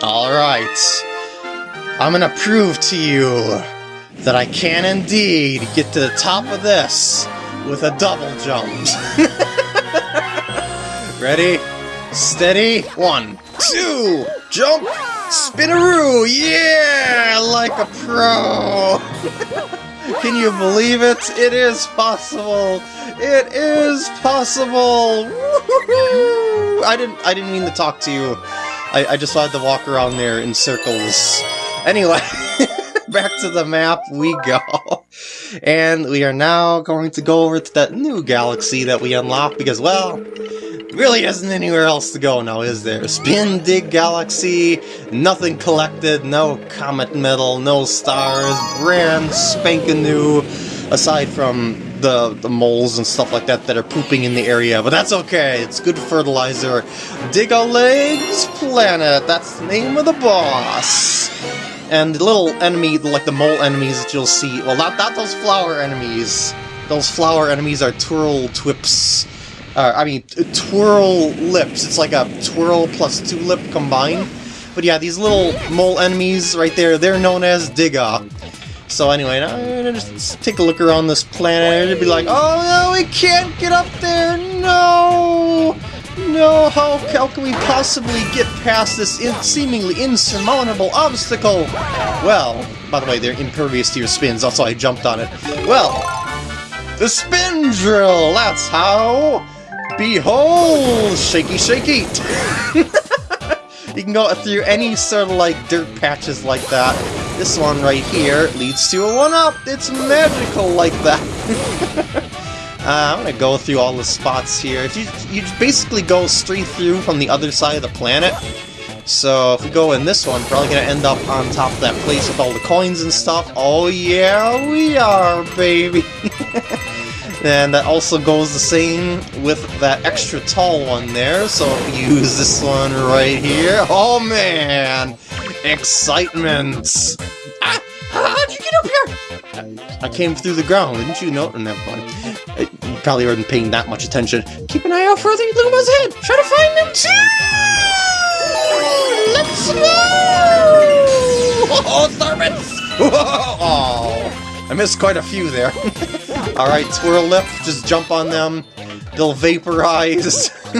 Alright. I'm gonna prove to you that I can indeed get to the top of this with a double jump. Ready? Steady? One, two, jump, spinaroo! Yeah! Like a pro! Can you believe it? It is possible! It is possible! I didn't I didn't mean to talk to you. I, I just wanted to walk around there in circles. Anyway, back to the map we go. And we are now going to go over to that new galaxy that we unlocked because, well, really isn't anywhere else to go now, is there? Spin Dig Galaxy, nothing collected, no comet medal, no stars, brand spanking new, aside from the, the moles and stuff like that that are pooping in the area, but that's okay, it's good fertilizer. Digga-Leg Planet, that's the name of the boss. And the little enemy, like the mole enemies that you'll see, well not, not those flower enemies, those flower enemies are Twirl Twips. Uh, I mean, Twirl Lips, it's like a Twirl plus Tulip combined. But yeah, these little mole enemies right there, they're known as Digga. So anyway, gonna just take a look around this planet and be like, oh no, we can't get up there, no! No, how, how can we possibly get past this in seemingly insurmountable obstacle? Well, by the way, they're impervious to your spins, that's why I jumped on it. Well, the spin drill, that's how! Behold! Shaky, shaky! you can go through any sort of like dirt patches like that. This one right here leads to a one-up! It's magical like that! Uh, I'm gonna go through all the spots here. If you, you basically go straight through from the other side of the planet. So if we go in this one, probably gonna end up on top of that place with all the coins and stuff. Oh yeah, we are, baby! and that also goes the same with that extra tall one there. So use this one right here, oh man! Excitement! How'd you get up here? I came through the ground, didn't you know? Never mind. You probably weren't paying that much attention. Keep an eye out for the Luma's head! Try to find them too! Let's go! Oh, Tharbits! Oh, I missed quite a few there. Alright, Twirl Lip, just jump on them. They'll vaporize.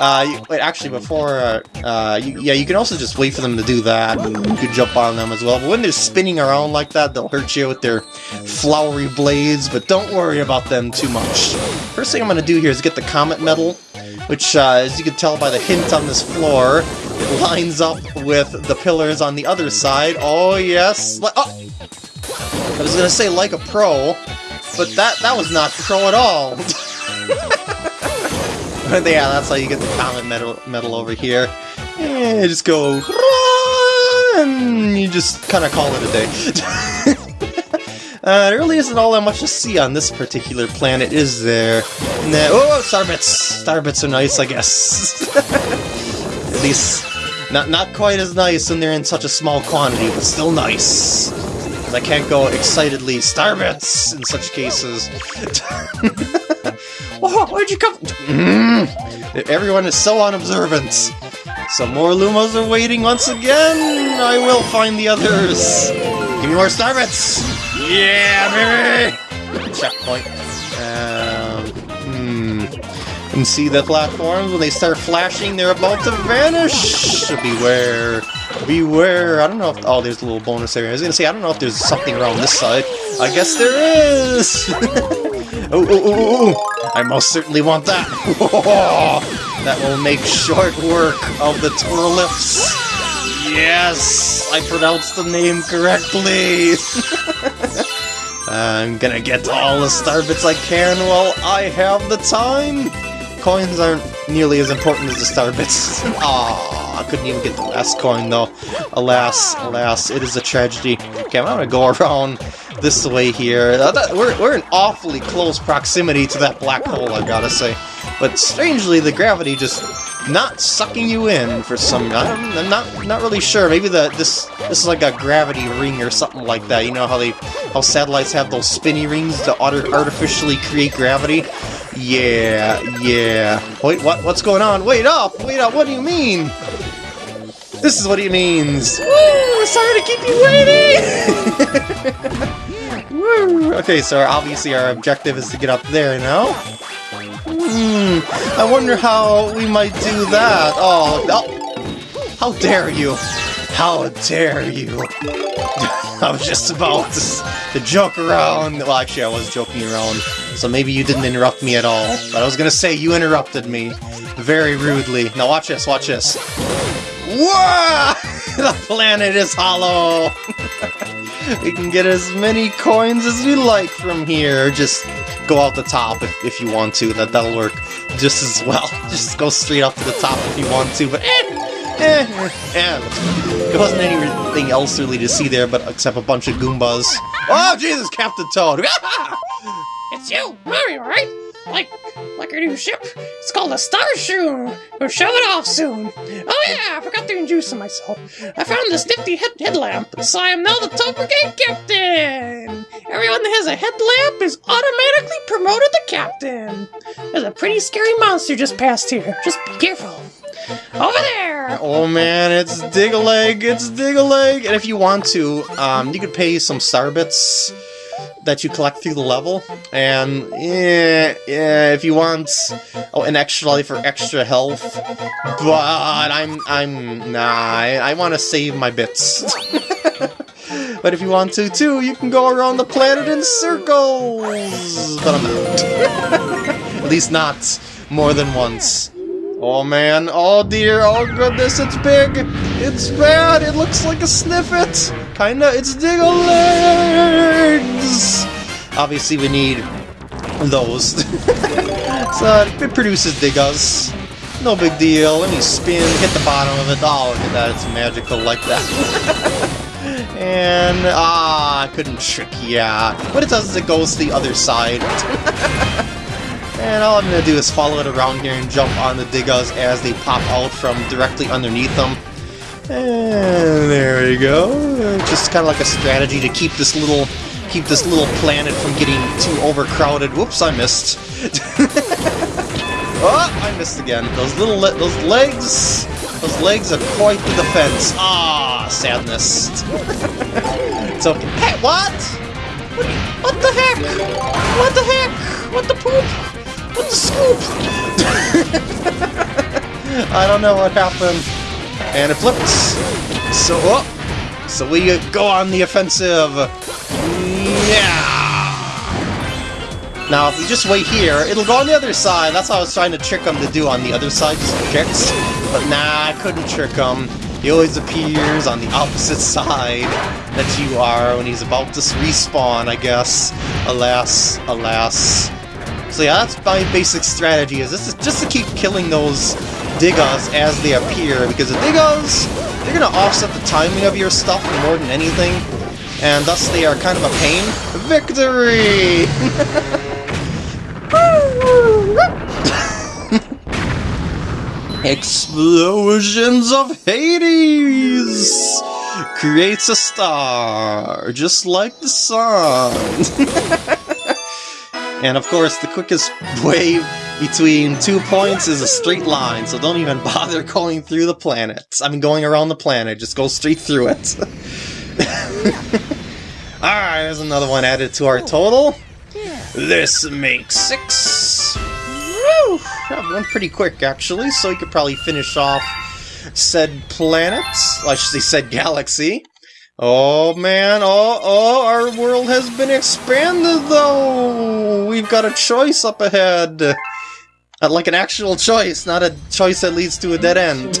uh, wait, actually, before, uh, uh, you, yeah, you can also just wait for them to do that, and you can jump on them as well. But when they're spinning around like that, they'll hurt you with their flowery blades, but don't worry about them too much. First thing I'm going to do here is get the Comet Medal, which, uh, as you can tell by the hint on this floor, it lines up with the pillars on the other side. Oh, yes! oh! I was going to say like a pro, but that, that was not pro at all. Yeah, that's how you get the comet medal, medal over here. You just go, and you just kind of call it a day. uh, there really isn't all that much to see on this particular planet, is there? Nah, oh, starbits! Starbits are nice, I guess. At least, not, not quite as nice when they're in such a small quantity, but still nice. I can't go excitedly starbits in such cases. Oh, where'd you come mm. Everyone is so unobservant. Some more Lumas are waiting once again. I will find the others. Give me more Starbits. Yeah, baby. Checkpoint. Um, hmm. And see the platforms when they start flashing, they're about to vanish. Beware. Beware. I don't know if. Oh, there's a little bonus area. I was gonna say I don't know if there's something around this side. I guess there is. oh, oh, oh, oh. I most certainly want that! that will make short work of the Twirlips! Yes! I pronounced the name correctly! I'm gonna get all the star bits I can while I have the time! Coins aren't nearly as important as the star bits. Ah, I couldn't even get the last coin though. Alas, alas, it is a tragedy. Okay, I'm gonna go around this way here. Uh, we're, we're in awfully close proximity to that black hole, I gotta say. But strangely, the gravity just not sucking you in for some... I'm, I'm not not really sure. Maybe the this this is like a gravity ring or something like that. You know how they how satellites have those spinny rings to artificially create gravity? Yeah, yeah. Wait, what? What's going on? Wait up! Wait up! What do you mean? This is what he means. Woo! Sorry to keep you waiting! Woo! Okay, so obviously our objective is to get up there now. Hmm, I wonder how we might do that. Oh, oh how dare you! How dare you! I was just about to, to joke around. Well, actually, I was joking around, so maybe you didn't interrupt me at all. But I was gonna say you interrupted me very rudely. Now watch this, watch this. Whoa! the planet is hollow! we can get as many coins as we like from here. Just go out the top if, if you want to. That, that'll work just as well. Just go straight up to the top if you want to, but eh! Eh, eh, there wasn't anything else really to see there, but except a bunch of Goombas. Oh, Jesus, Captain Toad! it's you, Mario, right? Like, like our new ship. It's called a Starshroom. We'll show it off soon. Oh yeah, I forgot to introduce myself. I found this nifty head headlamp, so I am now the Toad Brigade Captain. Everyone that has a headlamp is automatically promoted to captain. There's a pretty scary monster just passed here. Just be careful. Over there! Oh man, it's Digga-Leg, it's Digga-Leg! And if you want to, um, you could pay some Starbits that you collect through the level, and if you want oh, an extra life or extra health, but I'm, I'm, nah, I, I want to save my bits. but if you want to too, you can go around the planet in circles! But I'm um, not. At least not more than once. Oh man, oh dear, oh goodness, it's big! It's bad, it looks like a sniffet! Kinda, it's Digga-Legs! Obviously we need those. so it produces Diggas. No big deal, let me spin, hit the bottom of it. Oh, look at that, it's magical like that. and, ah, I couldn't trick ya. What it does is it goes to the other side. And all I'm to do is follow it around here and jump on the Diggas as they pop out from directly underneath them. And there we go. Just kind of like a strategy to keep this little keep this little planet from getting too overcrowded. Whoops, I missed. oh, I missed again. Those little le those legs, those legs are quite the defense. Ah, sadness. okay. Hey, what? what? What the heck? What the heck? What the poop? What the scoop? I don't know what happened. And it flips. So, oh, so we go on the offensive. Yeah. Now, if we just wait here, it'll go on the other side. That's what I was trying to trick him to do on the other side, just tricks. But nah, I couldn't trick him. He always appears on the opposite side that you are when he's about to respawn, I guess. Alas, alas. So yeah, that's my basic strategy, is this is just to keep killing those Diggas as they appear, because the Diggas, they're gonna offset the timing of your stuff more than anything, and thus they are kind of a pain. Victory! Explosions of Hades! Creates a star, just like the sun. And of course, the quickest way between two points is a straight line, so don't even bother going through the planet. I mean, going around the planet, just go straight through it. Alright, there's another one added to our total. This makes six. Woo! That went pretty quick, actually, so we could probably finish off said planet. I should say said galaxy. Oh man, oh, oh, our world has been expanded though! We've got a choice up ahead! Uh, like an actual choice, not a choice that leads to a dead end.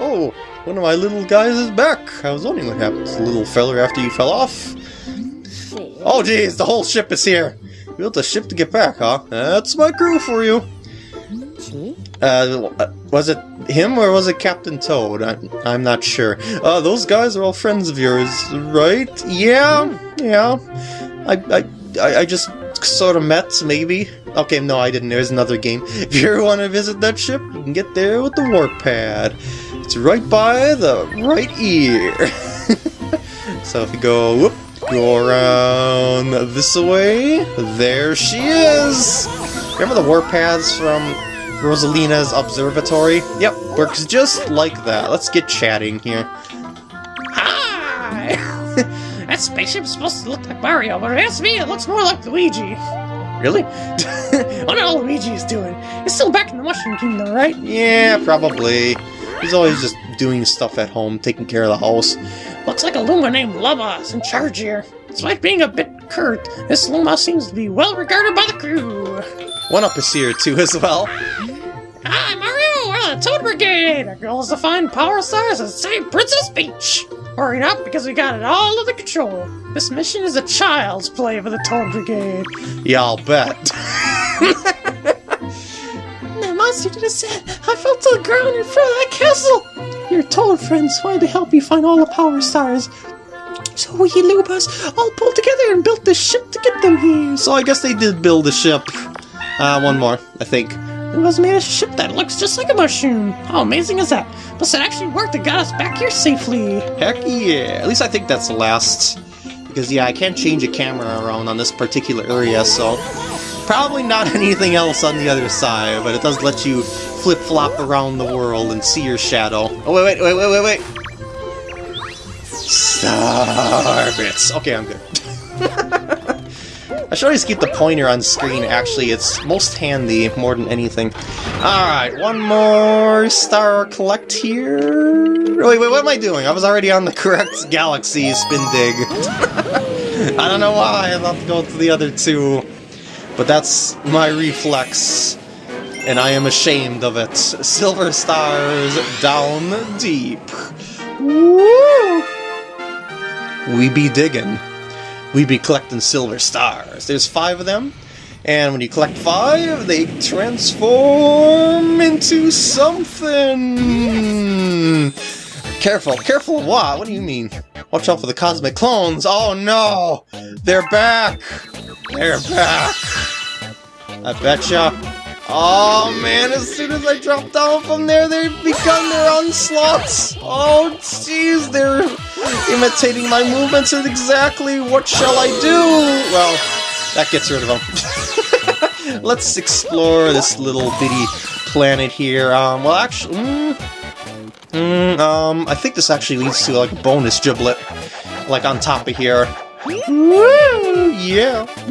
oh, one of my little guys is back! I was wondering what happened to the little feller after you fell off. Oh jeez, the whole ship is here! Built a ship to get back, huh? That's my crew for you! Uh, was it him or was it Captain Toad? I, I'm not sure. Uh, those guys are all friends of yours, right? Yeah, yeah. I, I, I just sort of met, maybe. Okay, no, I didn't. There's another game. If you want to visit that ship, you can get there with the warp pad. It's right by the right ear. so if you go, whoop, go around this way, there she is! Remember the warp pads from Rosalina's observatory. Yep, works just like that. Let's get chatting here. Hi! that spaceship's supposed to look like Mario, but it to me, it looks more like Luigi. Really? Oh, what all Luigi is doing? He's still back in the Mushroom Kingdom, right? Yeah, probably. He's always just doing stuff at home, taking care of the house. Looks like a Luma named Lubba is in charge here. Despite being a bit curt, this Luma seems to be well regarded by the crew. One Up is here too as well. Hi, Mario! We're the Toad Brigade! Our goal is to find Power Stars and save Princess Peach! Hurry up, because we got it all under control. This mission is a child's play for the Toad Brigade. Yeah, I'll bet. The monster just said, I fell to the ground in front of that castle! Your Toad friends wanted to help you find all the Power Stars. So we Lumas all pulled together and built this ship to get them here. so I guess they did build a ship. Uh, one more, I think. It was made a ship that looks just like a mushroom. How amazing is that? Plus, it actually worked and got us back here safely. Heck yeah. At least I think that's the last. Because, yeah, I can't change a camera around on this particular area, so... Probably not anything else on the other side, but it does let you flip-flop around the world and see your shadow. Oh, wait, wait, wait, wait, wait, wait! Star bits. Okay, I'm good. I should always keep the pointer on screen, actually. It's most handy more than anything. Alright, one more star collect here. Oh, wait, wait, what am I doing? I was already on the correct galaxy spin dig. I don't know why I thought to go to the other two. But that's my reflex. And I am ashamed of it. Silver stars down deep. Woo! We be digging we be collecting silver stars. There's five of them, and when you collect five, they transform into something. Careful, careful what? What do you mean? Watch out for the cosmic clones. Oh no! They're back! They're back! I betcha. Oh man, as soon as I drop down from there, they've begun their onslaughts! Oh jeez, they're imitating my movements and exactly what shall I do? Well, that gets rid of them. Let's explore this little bitty planet here. Um, well actually, mm, mm, um, I think this actually leads to like a bonus giblet, like on top of here. Woo! Yeah.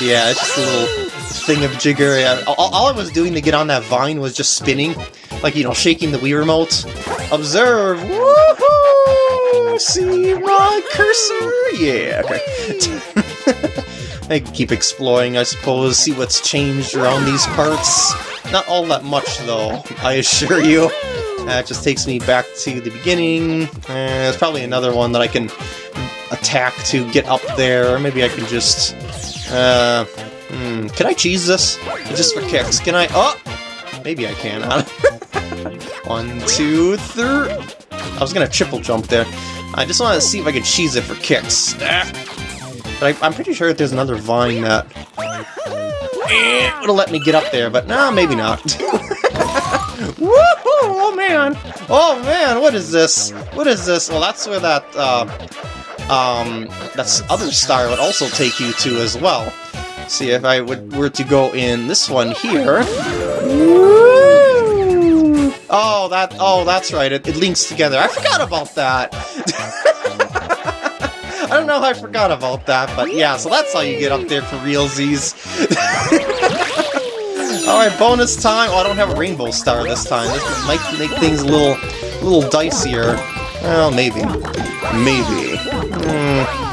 yeah, it's just a little thing of jigger. All, all I was doing to get on that vine was just spinning, like, you know, shaking the Wii remote. Observe! Woohoo! See my cursor? Yeah, okay. I keep exploring, I suppose, see what's changed around these parts. Not all that much, though, I assure you. That just takes me back to the beginning. Uh, there's probably another one that I can attack to get up there, or maybe I can just... Uh, hmm, can I cheese this? Just for kicks. Can I... Oh! Maybe I can. one, two, three... I was gonna triple jump there. I just want to see if I could cheese it for kicks. Ah. But I, am pretty sure there's another vine that... Eh, would have let me get up there, but no, maybe not. Woohoo! Oh man! Oh man, what is this? What is this? Well, that's where that, uh, um, that's other star would also take you to as well. See, if I would, were to go in this one here... Oh, that, oh, that's right, it, it links together. I forgot about that! I don't know how I forgot about that, but yeah, so that's how you get up there for realsies. Alright, bonus time. Oh, I don't have a rainbow star this time. This might make things a little, a little dicier. Well, maybe. Maybe. Mm.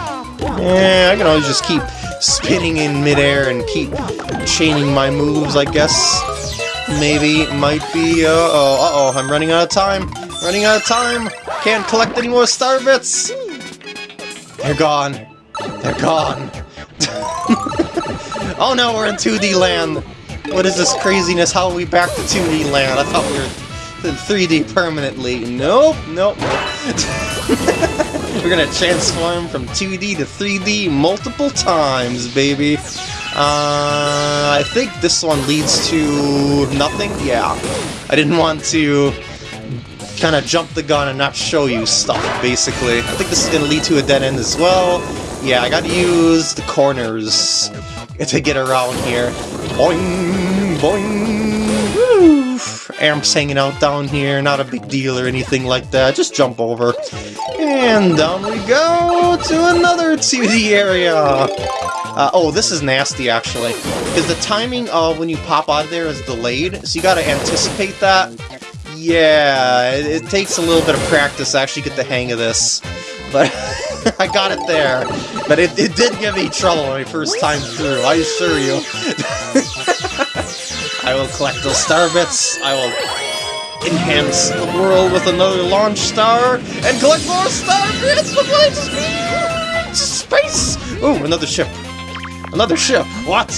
Yeah, I can always just keep spinning in midair and keep chaining my moves, I guess. Maybe, might be, uh oh, uh oh, I'm running out of time. Running out of time. Can't collect any more star bits. They're gone. They're gone. oh no, we're in 2D land. What is this craziness? How are we back to 2D land? I thought we were in 3D permanently. Nope, nope. we're gonna transform from 2D to 3D multiple times, baby. Uh, I think this one leads to nothing? Yeah. I didn't want to kind of jump the gun and not show you stuff, basically. I think this is to lead to a dead end as well. Yeah, I gotta use the corners to get around here. Boing, boing! Amp's hanging out down here, not a big deal or anything like that. Just jump over. And down we go to another 2D area. Uh, oh, this is nasty, actually. Because the timing of when you pop out of there is delayed, so you gotta anticipate that. Yeah, it, it takes a little bit of practice to actually get the hang of this. But I got it there. But it, it did give me trouble my first time through, I assure you. I will collect those star bits. I will enhance the world with another launch star and collect more star bits fly to space. Oh, another ship. Another ship. What?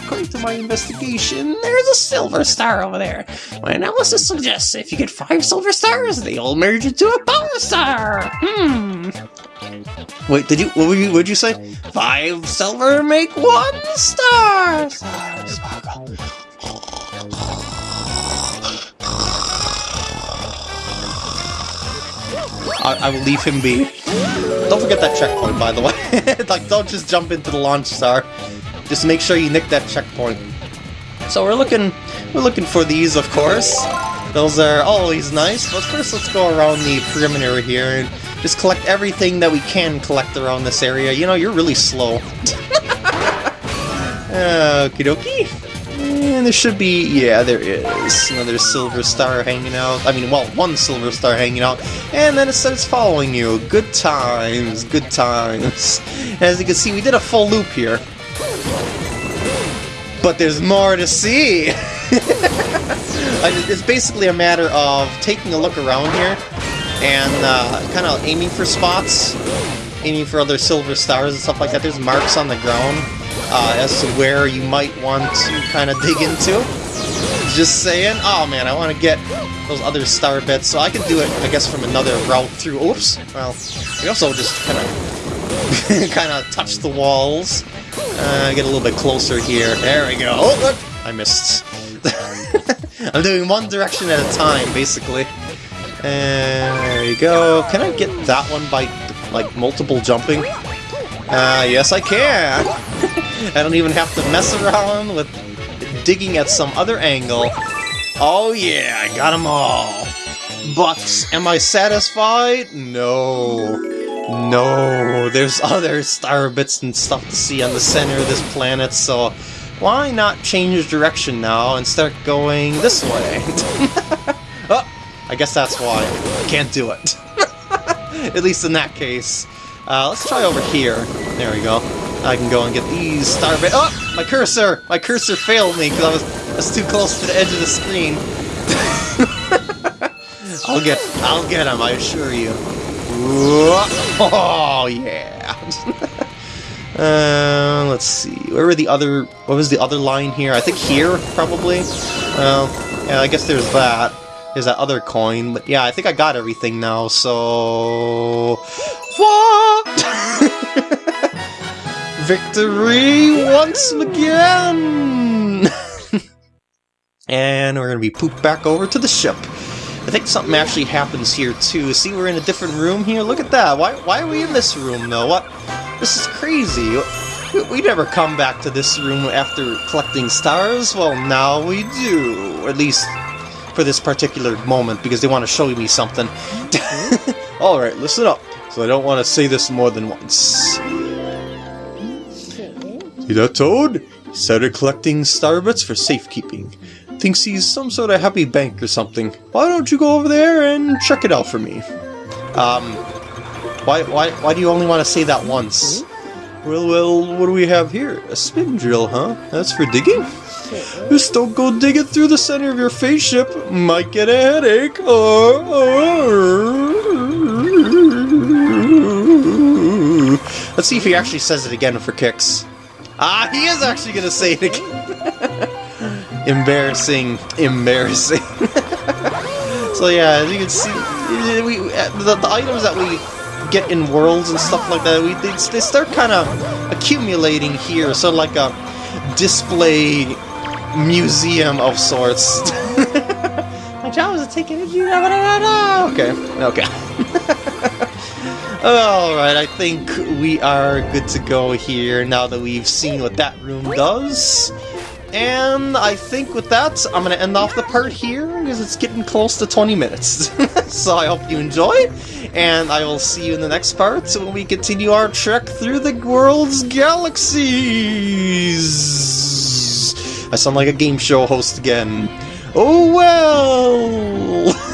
According to my investigation, there's a silver star over there. My analysis suggests if you get five silver stars, they all merge into a power star. Hmm. Wait, did you? What would you? Would you say? Five silver make one star. Star I, I will leave him be. Don't forget that checkpoint, by the way. like, don't just jump into the launch star. Just make sure you nick that checkpoint. So we're looking, we're looking for these, of course. Those are always nice, but first let's go around the perimeter here and just collect everything that we can collect around this area. You know, you're really slow. Okie dokie. There should be, yeah, there is another silver star hanging out. I mean, well, one silver star hanging out. And then it starts following you. Good times, good times. As you can see, we did a full loop here. But there's more to see! it's basically a matter of taking a look around here and uh, kind of aiming for spots, aiming for other silver stars and stuff like that. There's marks on the ground uh, as to where you might want to kind of dig into. Just saying. Oh man, I want to get those other star bits, so I can do it, I guess, from another route through. Oops. Well, we also just kind of kind of touch the walls. Uh, get a little bit closer here. There we go. Oh, look! I missed. I'm doing one direction at a time, basically. And there you go. Can I get that one by, like, multiple jumping? Uh, yes I can! I don't even have to mess around with digging at some other angle. Oh yeah, I got them all! But, am I satisfied? No. No, there's other star bits and stuff to see on the center of this planet, so why not change direction now and start going this way? oh, I guess that's why. I can't do it. At least in that case. Uh, let's try over here. There we go. I can go and get these star bits. Oh, my cursor! My cursor failed me because I was, I was too close to the edge of the screen. I'll get, I'll get him, I assure you. Oh, yeah. uh, let's see. Where were the other... What was the other line here? I think here, probably? Well, yeah, I guess there's that. There's that other coin. But yeah, I think I got everything now, so... What? Victory once again! and we're gonna be pooped back over to the ship. I think something actually happens here too. See, we're in a different room here. Look at that. Why, why are we in this room though? What? This is crazy. We, we never come back to this room after collecting stars. Well, now we do. At least for this particular moment, because they want to show me something. Alright, listen up. So I don't want to say this more than once. See that toad? He started collecting star bits for safekeeping thinks he's some sort of happy bank or something. Why don't you go over there and check it out for me? Um, why, why, why do you only want to say that once? Well, well, what do we have here? A spin drill, huh? That's for digging? Just don't go digging through the center of your spaceship. Might get a headache. Oh, oh. Let's see if he actually says it again for kicks. Ah, he is actually going to say it again. embarrassing, embarrassing. so yeah, as you can see, we the, the, items that we get in worlds and stuff like that, we they, they start kind of accumulating here, so like a display museum of sorts. My job is to take energy. Okay, okay. Alright, I think we are good to go here now that we've seen what that room does. and I think with that, I'm going to end off the part here because it's getting close to 20 minutes. so I hope you enjoy, and I will see you in the next part when we continue our trek through the world's galaxies. I sound like a game show host again. Oh well!